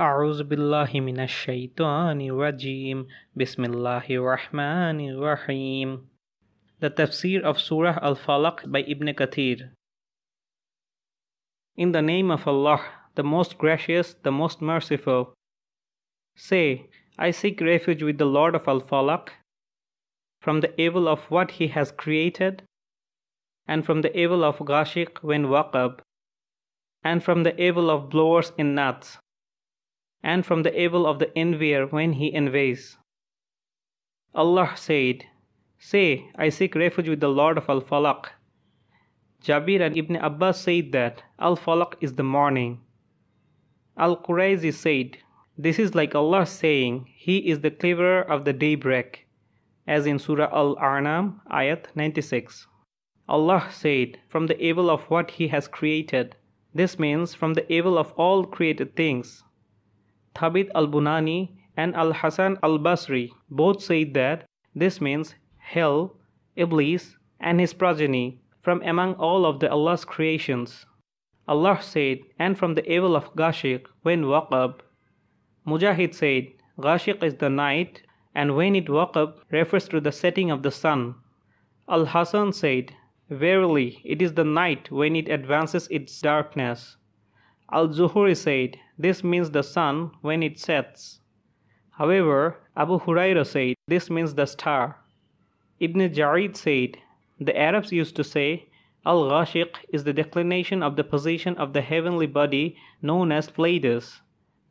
أعوذ بالله من الشيطان الرجيم بسم الله الرحمن الرحيم The Tafsir of Surah Al-Falaq by Ibn Kathir In the name of Allah, the most gracious, the most merciful. Say, I seek refuge with the Lord of Al-Falaq from the evil of what he has created and from the evil of Ghashiq when waqab and from the evil of blowers in nuts and from the evil of the envier when he envies. Allah said, Say, I seek refuge with the Lord of Al Falaq. Jabir and Ibn Abbas said that Al Falaq is the morning. Al Qurayzi said, This is like Allah saying, He is the clearer of the daybreak, as in Surah Al An'am, ayat 96. Allah said, From the evil of what He has created. This means from the evil of all created things. Thabit al-Bunani and Al-Hasan al-Basri both said that this means hell, Iblis, and his progeny from among all of the Allah's creations. Allah said, and from the evil of Ghashiq when waqab. Mujahid said, Ghashiq is the night, and when it waqab refers to the setting of the sun. Al-Hasan said, Verily, it is the night when it advances its darkness. Al-Zuhri said, this means the sun when it sets. However, Abu Huraira said, this means the star. Ibn Jarir said, the Arabs used to say, Al-Ghashiq is the declination of the position of the heavenly body known as Pleiades.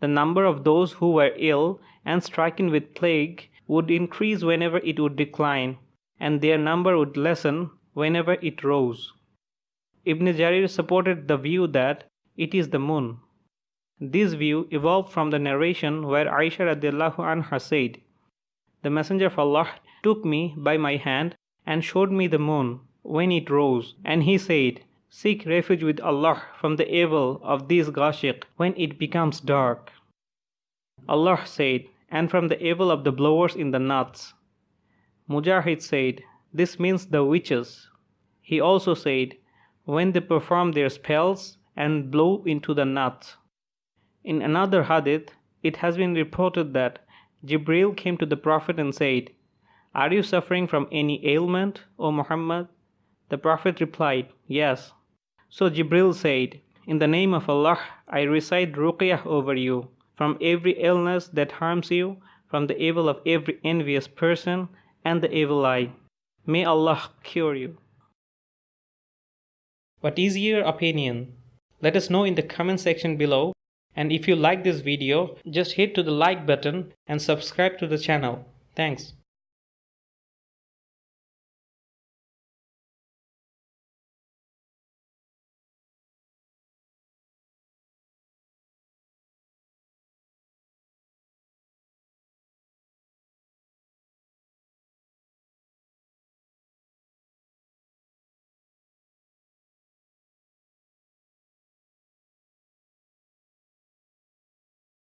The number of those who were ill and stricken with plague would increase whenever it would decline, and their number would lessen whenever it rose. Ibn Jarir supported the view that it is the moon. This view evolved from the narration where Aisha radiallahu anha said, The Messenger of Allah took me by my hand and showed me the moon when it rose, and he said, Seek refuge with Allah from the evil of this Ghashiq when it becomes dark. Allah said, and from the evil of the blowers in the nuts. Mujahid said, This means the witches. He also said, When they perform their spells and blow into the nuts. In another hadith, it has been reported that Jibril came to the Prophet and said, Are you suffering from any ailment, O Muhammad? The Prophet replied, Yes. So Jibril said, In the name of Allah, I recite ruqyah over you, from every illness that harms you, from the evil of every envious person and the evil eye. May Allah cure you. What is your opinion? Let us know in the comment section below. And if you like this video, just hit to the like button and subscribe to the channel. Thanks.